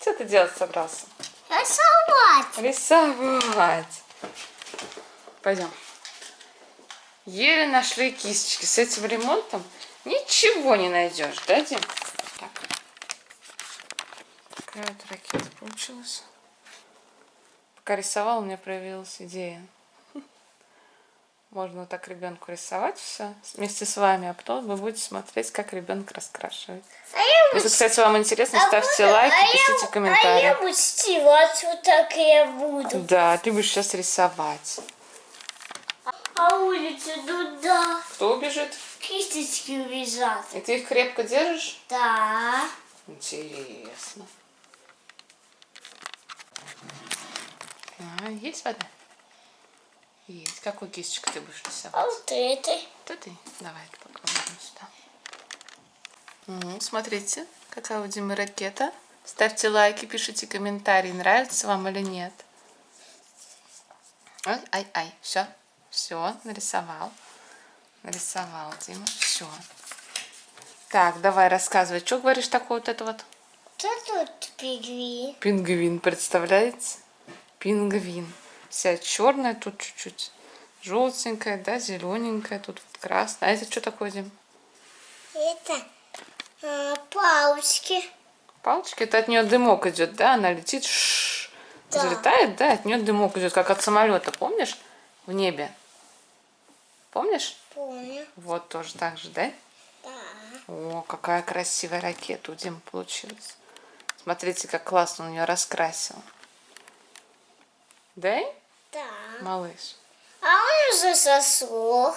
Что ты делать собрался? Рисовать. Рисовать. Пойдем. Еле нашли кисточки. С этим ремонтом ничего не найдешь, да, Дим? Так. Такая вот ракета получилась. Пока рисовал, у меня проявилась идея. Можно вот так ребенку рисовать все вместе с вами, а потом вы будете смотреть, как ребенок раскрашивает. А я Если, кстати, вам интересно, а ставьте буду- лайки, а я- пишите А комментарии. я буду стирать вот так я буду. Да, ты будешь сейчас рисовать. А улица туда. Кто убежит? Кисточки лежат. И ты их крепко держишь? Да. Интересно. А, есть вода? Есть. Какую кисточку ты будешь А рисовать? вот этой. То ты. Давай попробуем сюда. Мгм, смотрите, какая у Димы ракета. Ставьте лайки, пишите комментарии, нравится вам или нет. Ай, ай, ай, все, все, нарисовал. Нарисовал, Дима, все. Так, давай рассказывай, что говоришь такое вот это вот? Что тут пигви? Пингвин, представляете? Пингвин. Вся черная, тут чуть-чуть желтенькая, да, зелененькая, тут вот красная. А это что такое, Дим? Это а, палочки. Палочки, это от нее дымок идет, да? Она летит, шш, Да. взлетает, да, от нее дымок идет, как от самолета, помнишь? В небе. Помнишь? Помню. Вот тоже так же, да? Да. О, какая красивая ракета у Димы получилась. Смотрите, как классно он ее раскрасил. Да? Да. Малыш. А он уже сосох.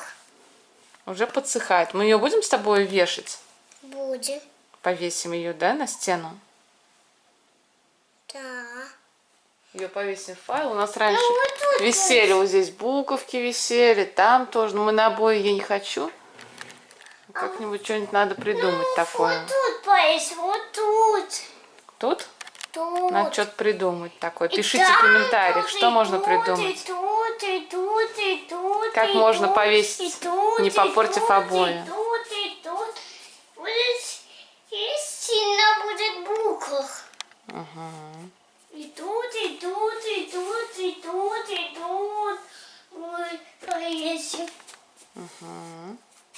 Уже подсыхает. Мы ее будем с тобой вешать? Будем. Повесим ее, да, на стену? Да. Ее повесим в файл. У нас раньше Ну, вот висели, вот здесь буковки висели, там тоже. Но мы на обои я не хочу. Как-нибудь что-нибудь надо придумать такое. Вот тут повесь, вот тут. Тут Тут. надо что-то придумать такое. И Пишите в там комментариях, тоже, что и можно тут, придумать. И тут, и тут, и тут, Как и можно тут, повесить, и тут, не и попортив тут, обои? И тут, и тут. Будет, и сильно будет букв. Мгм. И тут, и тут, и тут, и тут, и тут. Ой, повесим. Мгм.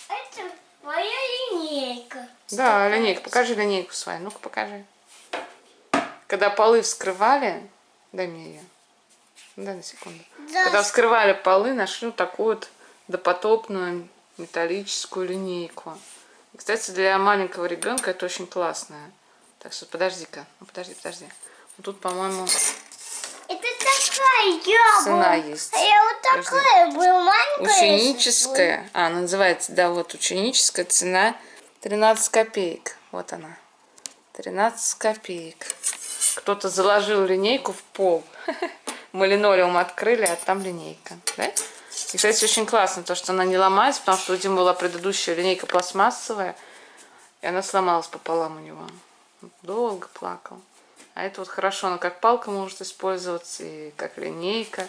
Это моя линейка. Да, линейка. Покажи линейку свою. Ну-ка, покажи. Когда полы вскрывали... Дай мне ее. Дай на секунду. Да. Когда вскрывали полы, нашли вот такую вот допотопную металлическую линейку. И, кстати, для маленького ребенка это очень классная. Так что подожди-ка. Ну, подожди, подожди. Вот тут, по-моему, Это такая я Цена есть. Я вот такая была маленькая. ученическая. А, она называется, да, вот ученическая цена 13 копеек. Вот она. 13 копеек. Кто-то заложил линейку в пол. Мы линолеум открыли, а там линейка. Да? И, кстати, очень классно, то, что она не ломается, потому что у Димы была предыдущая линейка пластмассовая, и она сломалась пополам у него. Долго плакал. А это вот хорошо, она как палка может использоваться, и как линейка.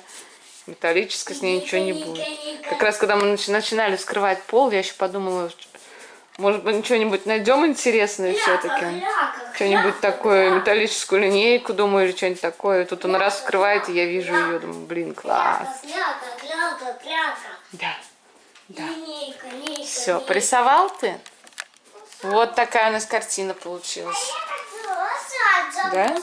Металлическая, с ней ничего не будет. Как раз когда мы начи- начинали вскрывать пол, я еще подумала, может быть, что-нибудь найдем интересное все-таки. Что-нибудь такое, металлическую линейку, думаю, или что-нибудь такое. Тут он раз вскрывает, и я вижу ее, думаю, блин, класс. Да, да. Все, порисовал ты? Вот такая у нас картина получилась. Сад Да?